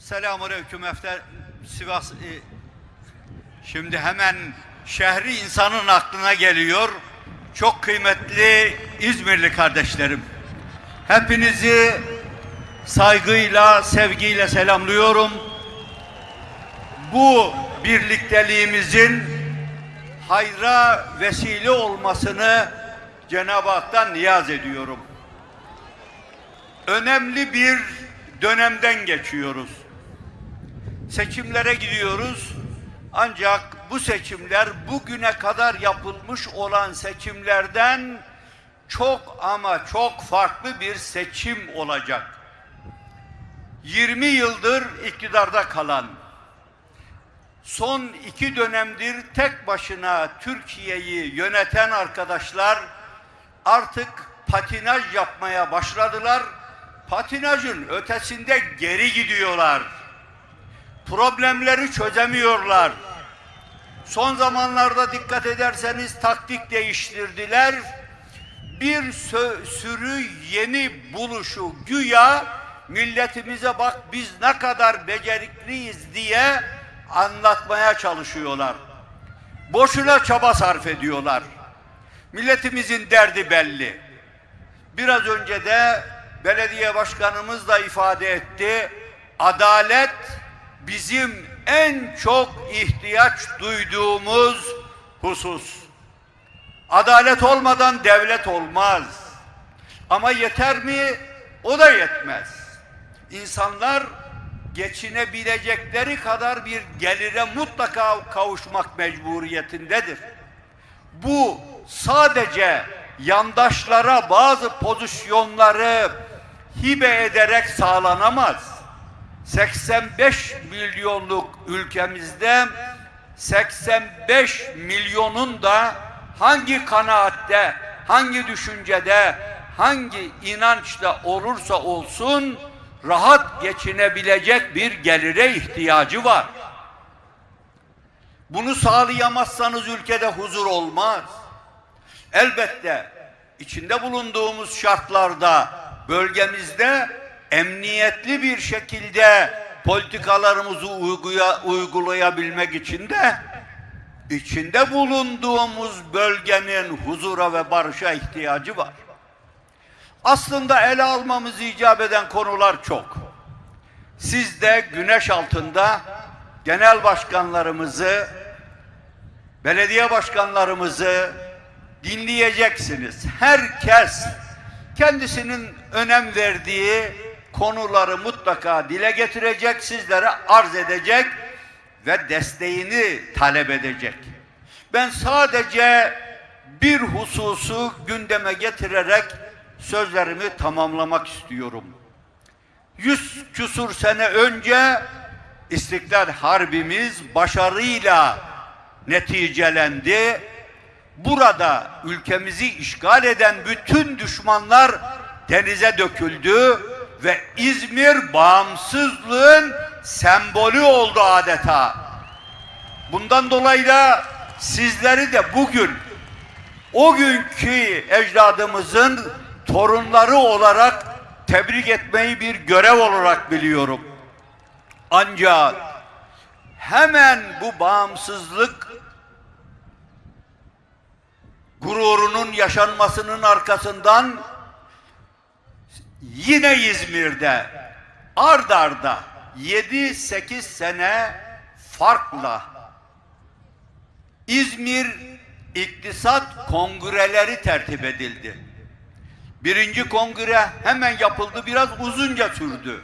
Selamünaleyküm Efter Sivas. e, Şimdi hemen şehri insanın aklına geliyor. Çok kıymetli İzmirli kardeşlerim. Hepinizi saygıyla, sevgiyle selamlıyorum. Bu birlikteliğimizin hayra vesile olmasını Cenab-ı Hak'tan niyaz ediyorum. Önemli bir dönemden geçiyoruz. Seçimlere gidiyoruz. Ancak bu seçimler bugüne kadar yapılmış olan seçimlerden çok ama çok farklı bir seçim olacak. 20 yıldır iktidarda kalan, son iki dönemdir tek başına Türkiye'yi yöneten arkadaşlar artık patinaj yapmaya başladılar. Patinajın ötesinde geri gidiyorlar. Problemleri çözemiyorlar. Son zamanlarda dikkat ederseniz taktik değiştirdiler. Bir sürü yeni buluşu güya milletimize bak biz ne kadar becerikliyiz diye anlatmaya çalışıyorlar. Boşuna çaba sarf ediyorlar. Milletimizin derdi belli. Biraz önce de belediye başkanımız da ifade etti. Adalet bizim en çok ihtiyaç duyduğumuz husus. Adalet olmadan devlet olmaz. Ama yeter mi? O da yetmez. İnsanlar geçinebilecekleri kadar bir gelire mutlaka kavuşmak mecburiyetindedir. Bu sadece yandaşlara bazı pozisyonları hibe ederek sağlanamaz. 85 milyonluk ülkemizde 85 milyonun da hangi kanaatte, hangi düşüncede, hangi inançta olursa olsun rahat geçinebilecek bir gelire ihtiyacı var. Bunu sağlayamazsanız ülkede huzur olmaz. Elbette içinde bulunduğumuz şartlarda bölgemizde emniyetli bir şekilde politikalarımızı uyguya, uygulayabilmek için de içinde bulunduğumuz bölgenin huzura ve barışa ihtiyacı var. Aslında ele almamız icap eden konular çok. Siz de güneş altında genel başkanlarımızı, belediye başkanlarımızı dinleyeceksiniz. Herkes kendisinin önem verdiği konuları mutlaka dile getirecek, sizlere arz edecek ve desteğini talep edecek. Ben sadece bir hususu gündeme getirerek sözlerimi tamamlamak istiyorum. Yüz küsur sene önce İstiklal Harbimiz başarıyla neticelendi. Burada ülkemizi işgal eden bütün düşmanlar denize döküldü ve İzmir bağımsızlığın sembolü oldu adeta. Bundan dolayı da sizleri de bugün o günkü ecdadımızın torunları olarak tebrik etmeyi bir görev olarak biliyorum. Ancak hemen bu bağımsızlık gururunun yaşanmasının arkasından yine İzmir'de ard arda 7-8 sene farkla İzmir İktisat Kongreleri tertip edildi. Birinci kongre hemen yapıldı, biraz uzunca sürdü.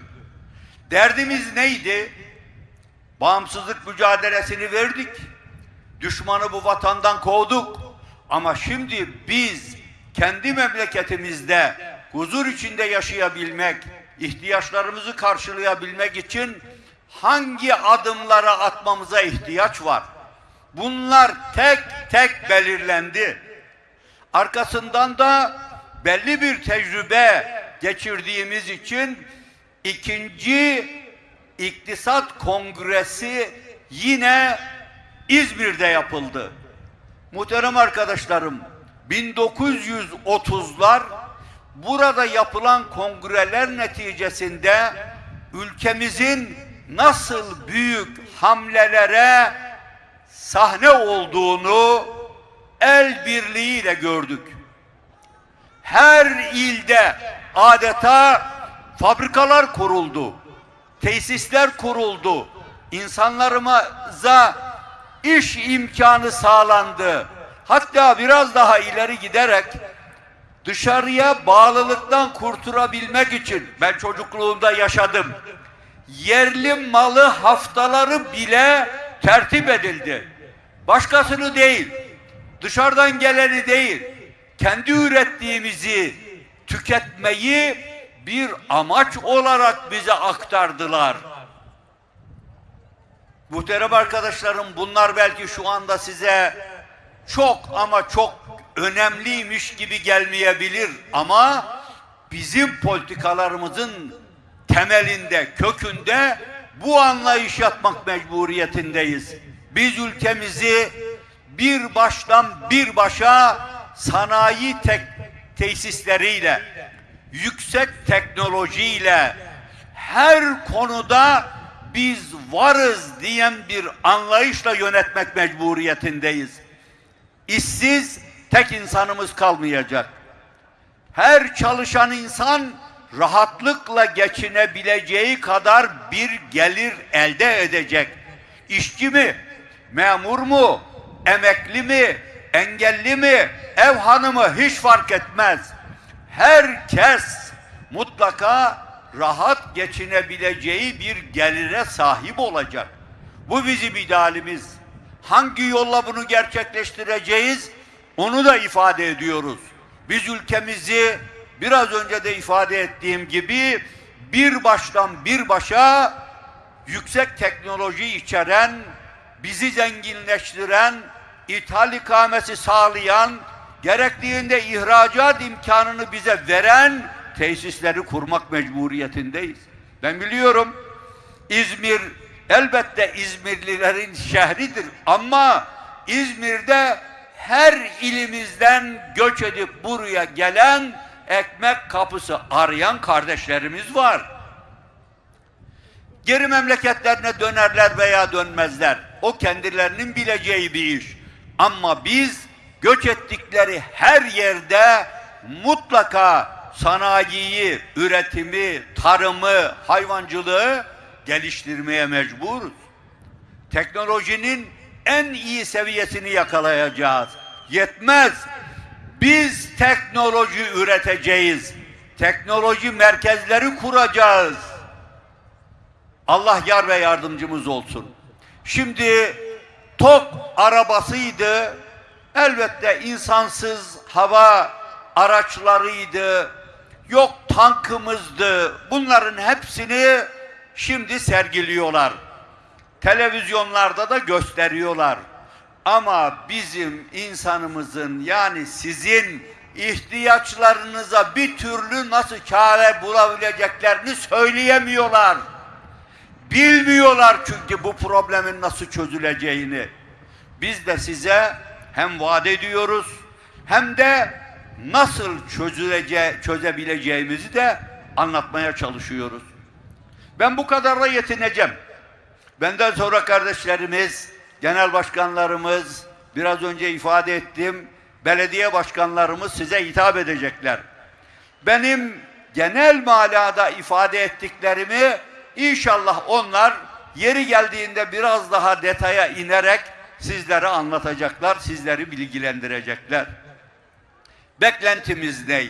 Derdimiz neydi? Bağımsızlık mücadelesini verdik. Düşmanı bu vatandan kovduk. Ama şimdi biz kendi memleketimizde huzur içinde yaşayabilmek, ihtiyaçlarımızı karşılayabilmek için hangi adımlara atmamıza ihtiyaç var? Bunlar tek tek belirlendi. Arkasından da belli bir tecrübe geçirdiğimiz için ikinci İktisat Kongresi yine İzmir'de yapıldı. Muhterem arkadaşlarım, 1930'lar burada yapılan kongreler neticesinde ülkemizin nasıl büyük hamlelere sahne olduğunu el birliğiyle gördük. Her ilde adeta fabrikalar kuruldu, tesisler kuruldu, insanlarımıza iş imkanı sağlandı. Hatta biraz daha ileri giderek dışarıya bağlılıktan kurtulabilmek için ben çocukluğumda yaşadım. Yerli malı haftaları bile tertip edildi. Başkasını değil, dışarıdan geleni değil, kendi ürettiğimizi tüketmeyi bir amaç olarak bize aktardılar. Muhterem arkadaşlarım bunlar belki şu anda size çok ama çok önemliymiş gibi gelmeyebilir ama bizim politikalarımızın temelinde, kökünde bu anlayış yatmak mecburiyetindeyiz. Biz ülkemizi bir baştan bir başa sanayi tek tesisleriyle, yüksek teknolojiyle her konuda biz varız diyen bir anlayışla yönetmek mecburiyetindeyiz. İşsiz tek insanımız kalmayacak. Her çalışan insan rahatlıkla geçinebileceği kadar bir gelir elde edecek. İşçi mi, memur mu, emekli mi, engelli mi, ev hanımı hiç fark etmez. Herkes mutlaka rahat geçinebileceği bir gelire sahip olacak. Bu bizim idealimiz. Hangi yolla bunu gerçekleştireceğiz? Onu da ifade ediyoruz. Biz ülkemizi biraz önce de ifade ettiğim gibi bir baştan bir başa yüksek teknoloji içeren, bizi zenginleştiren, ithal ikamesi sağlayan, gerektiğinde ihracat imkanını bize veren tesisleri kurmak mecburiyetindeyiz. Ben biliyorum İzmir elbette İzmirlilerin şehridir ama İzmir'de her ilimizden göç edip buraya gelen ekmek kapısı arayan kardeşlerimiz var. Geri memleketlerine dönerler veya dönmezler. O kendilerinin bileceği bir iş. Ama biz göç ettikleri her yerde mutlaka sanayiyi, üretimi, tarımı, hayvancılığı geliştirmeye mecburuz. Teknolojinin en iyi seviyesini yakalayacağız. Yetmez. Biz teknoloji üreteceğiz. Teknoloji merkezleri kuracağız. Allah yar ve yardımcımız olsun. Şimdi TOK arabasıydı. Elbette insansız hava araçlarıydı. Yok tankımızdı. Bunların hepsini şimdi sergiliyorlar. Televizyonlarda da gösteriyorlar. Ama bizim insanımızın yani sizin ihtiyaçlarınıza bir türlü nasıl çare bulabileceklerini söyleyemiyorlar. Bilmiyorlar çünkü bu problemin nasıl çözüleceğini. Biz de size hem vaat ediyoruz hem de nasıl çözülece çözebileceğimizi de anlatmaya çalışıyoruz. Ben bu kadarla yetineceğim. Benden sonra kardeşlerimiz, genel başkanlarımız, biraz önce ifade ettim, belediye başkanlarımız size hitap edecekler. Benim genel manada ifade ettiklerimi inşallah onlar yeri geldiğinde biraz daha detaya inerek sizlere anlatacaklar, sizleri bilgilendirecekler. Beklentimiz ne?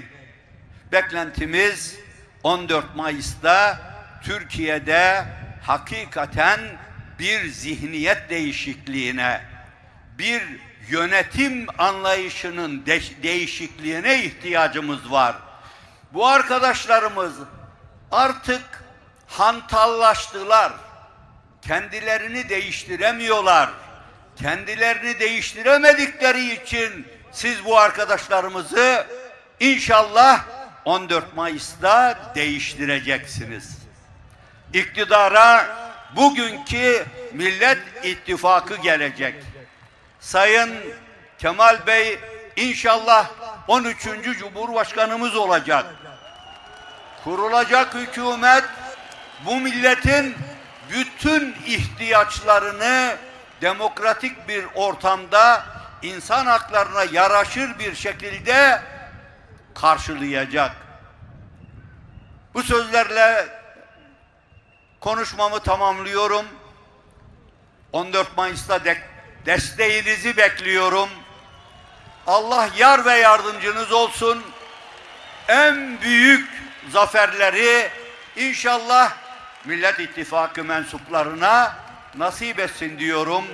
Beklentimiz 14 Mayıs'ta Türkiye'de hakikaten bir zihniyet değişikliğine, bir yönetim anlayışının de değişikliğine ihtiyacımız var. Bu arkadaşlarımız artık hantallaştılar. Kendilerini değiştiremiyorlar. Kendilerini değiştiremedikleri için siz bu arkadaşlarımızı inşallah 14 Mayıs'ta değiştireceksiniz. İktidara bugünkü Millet İttifakı gelecek. Sayın Kemal Bey inşallah 13. Cumhurbaşkanımız olacak. Kurulacak hükümet bu milletin bütün ihtiyaçlarını demokratik bir ortamda insan haklarına yaraşır bir şekilde karşılayacak. Bu sözlerle konuşmamı tamamlıyorum. 14 Mayıs'ta de- desteğinizi bekliyorum. Allah yar ve yardımcınız olsun. En büyük zaferleri inşallah Millet İttifakı mensuplarına nasip etsin diyorum.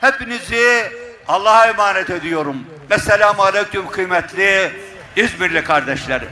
Hepinizi Allah'a emanet ediyorum. Esselamu Aleyküm kıymetli İzmirli kardeşlerim.